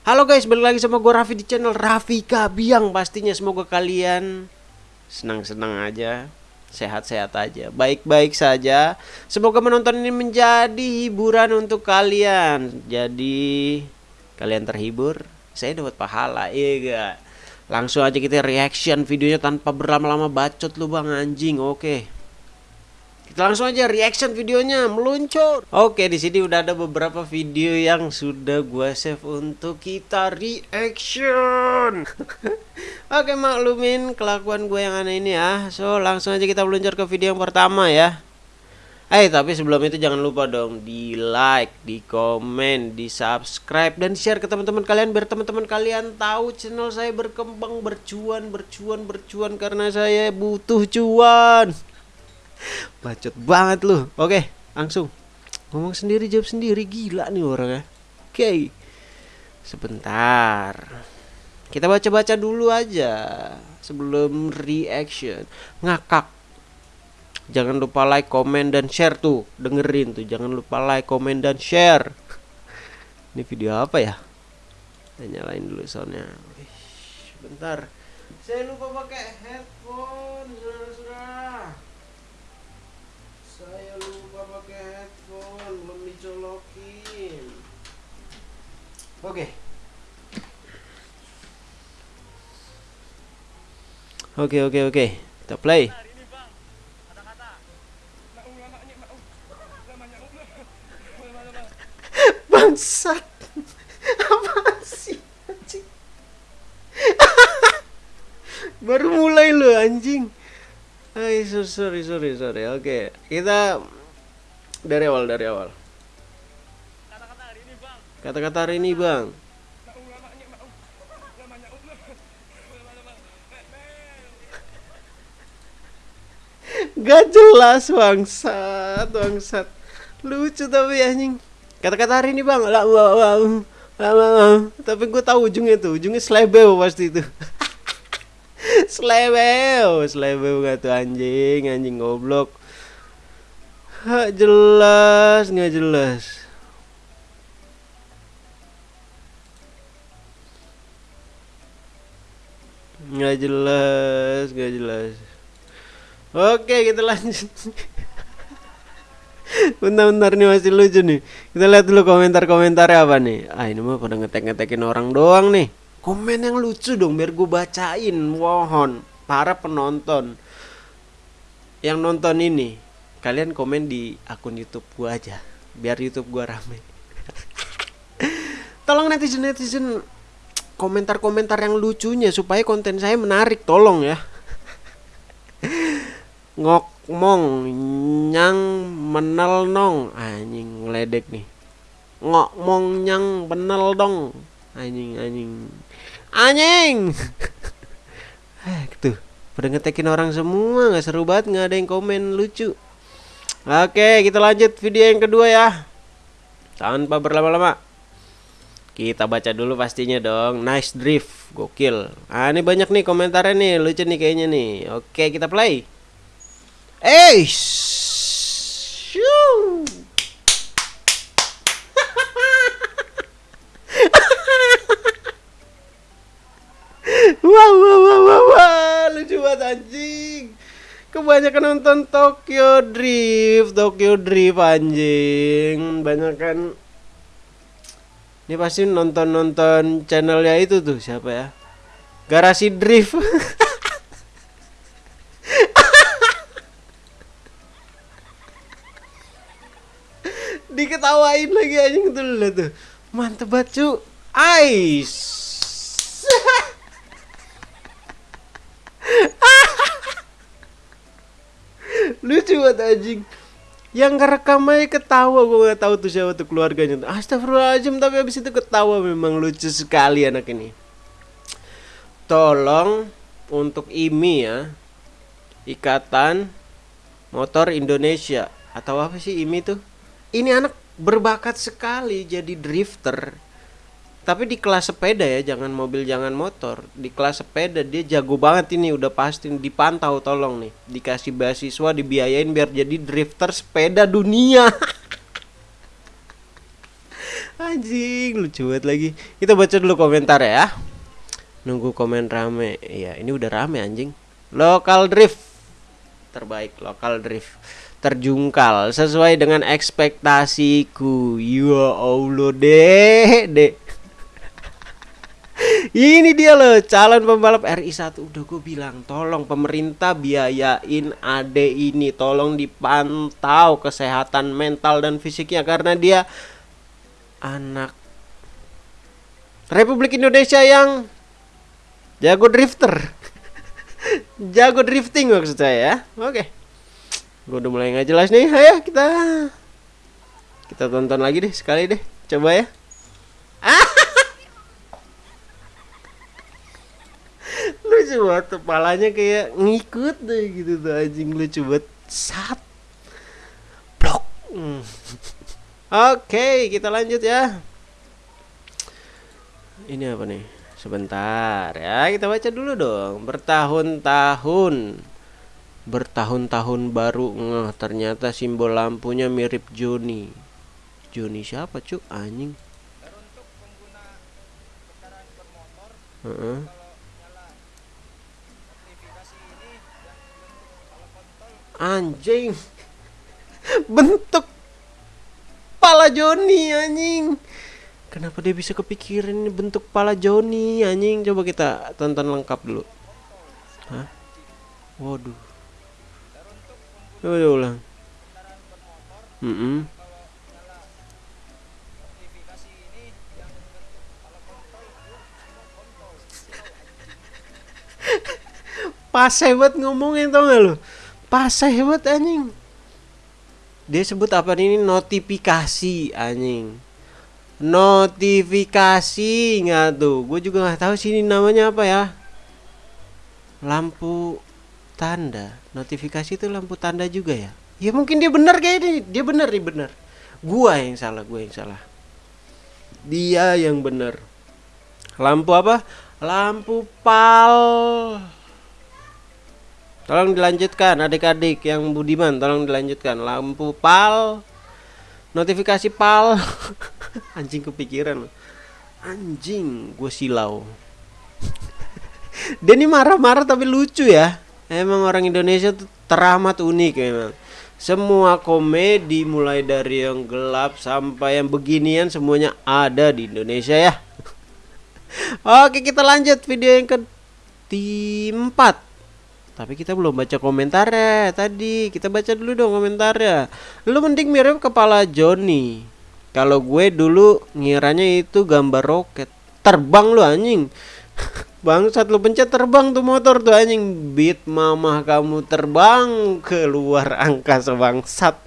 Halo guys, balik lagi sama gue Raffi di channel Raffi Kabiang Pastinya. Semoga kalian senang-senang aja Sehat-sehat aja, baik-baik saja. Semoga menonton ini menjadi hiburan untuk kalian. Jadi kalian terhibur Saya dapat pahala, iya gak? Langsung aja kita reaction videonya tanpa berlama-lama bacot lu bang anjing. Oke kita langsung aja reaction videonya meluncur. Oke, di sini udah ada beberapa video yang sudah gua save untuk kita reaction. Oke, maklumin kelakuan gue yang aneh ini ya. So, langsung aja kita meluncur ke video yang pertama ya. Eh, tapi sebelum itu jangan lupa dong di like, di komen, di subscribe dan share ke teman-teman kalian biar teman-teman kalian tahu channel saya berkembang, bercuan, bercuan, bercuan karena saya butuh cuan. Bacot banget lu. Oke, langsung. Ngomong sendiri jawab sendiri gila nih orangnya. Oke. Sebentar. Kita baca-baca dulu aja sebelum reaction. Ngakak. Jangan lupa like, komen dan share tuh. Dengerin tuh. Jangan lupa like, komen dan share. Ini video apa ya? Kita nyalain dulu soundnya. Bentar. Saya lupa pakai headphone, saudara-saudara saya lupa pakai dicolokin oke okay. oke okay, oke okay, oke okay. kita play bangsat apa sih anjing baru mulai lo anjing Hai, sorry, sorry, sorry. Oke, okay. kita dari awal, dari awal. Kata-kata hari ini, Bang. Gak jelas bangsat, bangsat. Lucu tapi anjing. Kata-kata hari ini, Bang. Lah, lah, lah, lah, Tapi gue tahu ujungnya tuh, ujungnya slebel pasti itu. Slebeu, slebeu gak tuh anjing, anjing goblok. Gak jelas, nggak jelas. Nggak jelas, nggak jelas. Oke, kita lanjut. Bentar-bentar nih masih lucu nih. Kita lihat dulu komentar-komentarnya apa nih. Ah, ini mah pada ngetek-ngetekin orang doang nih. Komen yang lucu dong biar gue bacain Mohon para penonton Yang nonton ini Kalian komen di akun youtube gue aja Biar youtube gue rame Tolong netizen-netizen Komentar-komentar yang lucunya Supaya konten saya menarik Tolong ya. Ngokmong Nyang menel nong. Anjing ngeledek nih. Ngokmong nyang benel dong. Anjing anjing. Anjing! Eh gitu. Pada ngetekin orang semua nggak seru banget nggak ada yang komen lucu. Oke kita lanjut video yang kedua ya. Tanpa berlama-lama kita baca dulu pastinya dong nice drift gokil ah ini banyak nih komentarnya nih lucu nih kayaknya nih oke kita play eh Wow, wow, wow, wow, wow. lucu banget anjing. Kebanyakan nonton Tokyo Drift, Tokyo Drift anjing. Banyak kan ini pasti nonton-nonton channelnya itu tuh siapa ya? Garasi Drift. Diketawain lagi anjing tuh tuh. Mantep banget, cu. Ice. lucu banget anjing yang ngerekam aja ketawa gue gak tahu tuh siapa tuh keluarganya Astagfirullahaladzim tapi abis itu ketawa memang lucu sekali anak ini. Tolong untuk IMI ya Ikatan Motor Indonesia. Atau apa sih IMI tuh? Ini anak berbakat sekali jadi drifter tapi di kelas sepeda ya jangan mobil jangan motor di kelas sepeda dia jago banget ini udah pasti dipantau tolong nih dikasih beasiswa dibiayain biar jadi drifter sepeda dunia Anjing lucu banget lagi. Kita baca dulu komentar ya. Nunggu komen rame. Iya, ini udah rame anjing. Local drift terbaik lokal drift terjungkal sesuai dengan ekspektasiku. Ya Allah deh, deh. Ini dia loh calon pembalap RI1 Udah gue bilang tolong pemerintah biayain ade ini. Tolong dipantau kesehatan mental dan fisiknya. Karena dia anak Republik Indonesia yang jago drifter. Jago drifting maksud saya ya. Oke. Gue udah mulai nggak jelas nih. Ayo kita Kita tonton lagi deh sekali deh. Coba ya banget kepalanya kayak ngikut deh gitu tuh anjing. Lucu banget. Sat. Blok. Hmm. oke kita lanjut ya. Ini apa nih? Sebentar ya. Kita baca dulu dong. Bertahun-tahun. Bertahun-tahun baru. Ngeh ternyata simbol lampunya mirip Joni. Joni siapa cuk? Anjing. Uh -uh. Anjing. Bentuk pala Joni anjing. Kenapa dia bisa kepikiran ini bentuk pala Joni anjing? Coba kita tonton lengkap dulu. Hah? waduh. Coba ulang. Mm -mm. pas hebat ngomongin tau gak lu pas hebat anjing. Dia sebut apa ini? Notifikasi anjing. Notifikasi nggak tuh. Gue juga nggak tahu sini namanya apa ya. Lampu tanda. Notifikasi itu lampu tanda juga ya? Ya mungkin dia benar kayak ini. Dia benar nih benar. Gua yang salah gua yang salah. Dia yang benar. Lampu apa? Lampu pal Tolong dilanjutkan adik-adik yang budiman tolong dilanjutkan. Lampu pal notifikasi pal. Anjing kepikiran. Anjing gue silau. Ini marah-marah tapi lucu ya. Emang orang Indonesia tuh teramat unik memang semua komedi mulai dari yang gelap sampai yang beginian semuanya ada di Indonesia ya. Oke kita lanjut video yang ke empat tapi kita belum baca komentarnya tadi. Kita baca dulu dong komentarnya. Lu mending mirip kepala Joni. Kalau gue dulu ngiranya itu gambar roket. Terbang lu anjing. Bangsat lu pencet terbang tuh motor tuh anjing. Beat mamah kamu terbang keluar angkasa bangsat.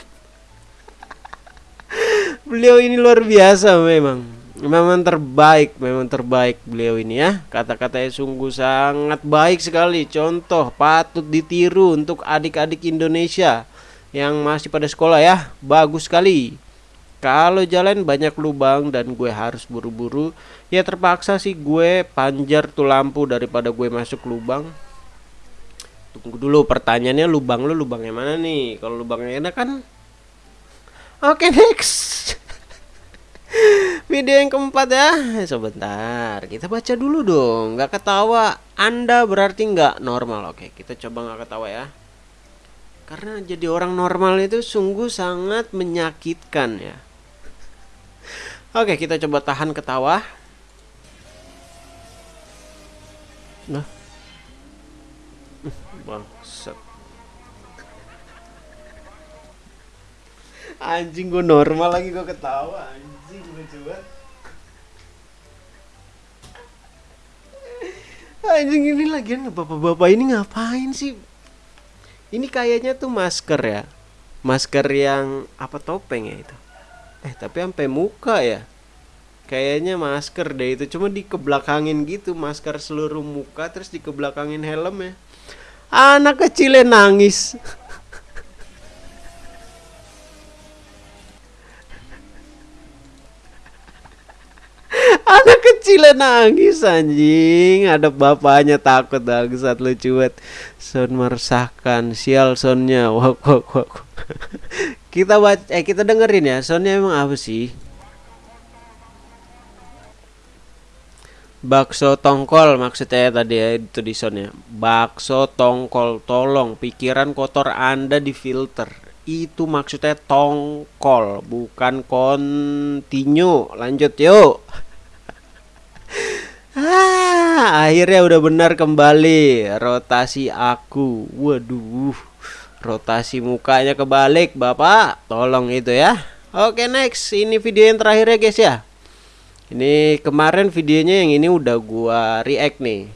Beliau ini luar biasa memang memang terbaik memang terbaik beliau ini ya. Kata-katanya sungguh sangat baik sekali. Contoh patut ditiru untuk adik-adik Indonesia yang masih pada sekolah ya. Bagus sekali. Kalau jalan banyak lubang dan gue harus buru-buru ya terpaksa sih gue panjar tuh lampu daripada gue masuk lubang. Tunggu dulu pertanyaannya lubang lu lubangnya mana nih? Kalau lubangnya enak kan? Oke okay, next Video yang keempat ya. Sebentar Kita baca dulu dong. Gak ketawa. Anda berarti nggak normal. Oke kita coba nggak ketawa ya. Karena jadi orang normal itu Sungguh sangat menyakitkan ya. Oke kita coba tahan ketawa. Nah. Bangsat. Anjing gue normal lagi gue ketawa anjing anjing lucu banget. Anjing ini lagian bapak-bapak ini ngapain sih? Ini kayaknya tuh masker ya. Masker yang apa topeng ya itu? Eh tapi sampai muka ya? Kayaknya masker deh itu. Cuma dikebelakangin gitu masker seluruh muka terus dikebelakangin helm ya. Anak kecilnya nangis kecil nangis anjing. Ada bapaknya takut saat lucu banget. Son meresahkan sial sonnya wak wak wak kita baca eh kita dengerin ya sonnya emang apa sih? Bakso tongkol maksudnya tadi ya itu di sound ya bakso tongkol tolong pikiran kotor anda difilter. Itu maksudnya tongkol bukan continue. Lanjut yuk ah, akhirnya udah benar kembali. Rotasi aku. Waduh rotasi mukanya kebalik bapak. Tolong itu ya. Oke next. Ini video yang terakhir ya guys ya. Ini kemarin videonya yang ini udah gua react nih.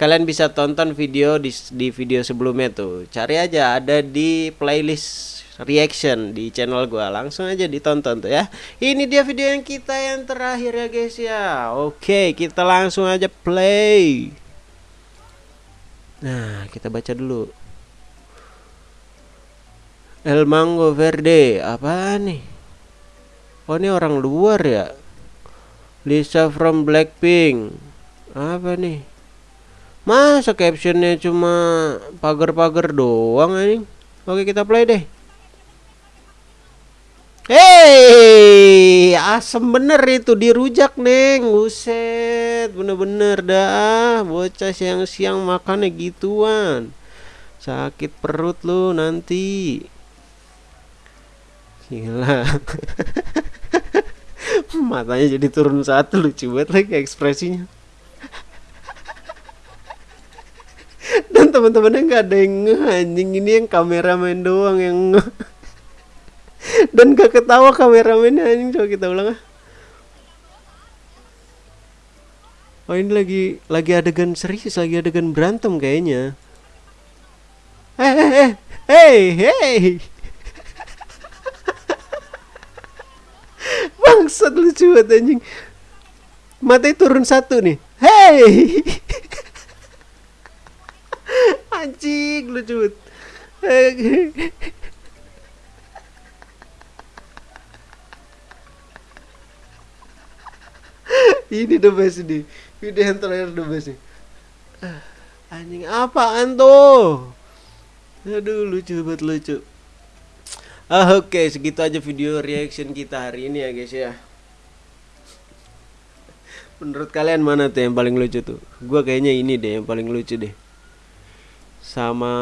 Kalian bisa tonton video di, di video sebelumnya tuh. Cari aja ada di playlist reaction di channel gua. Langsung aja ditonton tuh ya. Ini dia video yang kita yang terakhir ya guys ya. Oke, kita langsung aja play. Nah, kita baca dulu. El Mango Verde, apa nih? Oh, ini orang luar ya? Lisa from Blackpink apa nih masa captionnya cuma pagar-pagar doang ini oke kita play deh Hei, asem bener itu dirujak neng, buset, bener-bener dah, bocah siang-siang makannya gituan, sakit perut lu nanti, gila. matanya jadi turun satu lucu banget lagi ekspresinya. Dan teman-temannya nggak ada yang anjing. Ini yang kameramen doang yang dan gak ketawa kameramennya anjing coba kita ulang ah oh ini lagi lagi adegan serius lagi adegan berantem kayaknya eh eh eh hey hey Bangsat lucu banget anjing. Matanya turun satu nih. Hey. anjing lucu banget. Ini the best nih. Video yang terakhir the best nih. Anjing apaan tuh? Aduh lucu banget lucu. Ah, Oke, okay, segitu aja video reaction kita hari ini ya guys ya. Menurut kalian mana tuh yang paling lucu tuh? Gua kayaknya ini deh yang paling lucu deh. Sama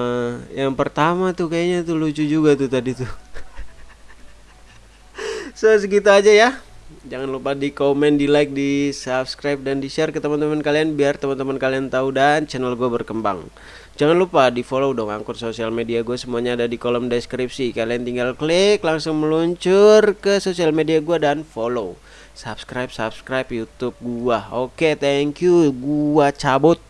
yang pertama tuh kayaknya tuh lucu juga tuh tadi tuh. so segitu aja ya. Jangan lupa di komen, di like, di subscribe dan di share ke teman-teman kalian biar teman-teman kalian tahu dan channel gue berkembang. Jangan lupa di follow dong akun sosial media gue semuanya ada di kolom deskripsi. Kalian tinggal klik langsung meluncur ke sosial media gue dan follow. Subscribe subscribe YouTube gua. Oke, thank you. Gua cabut.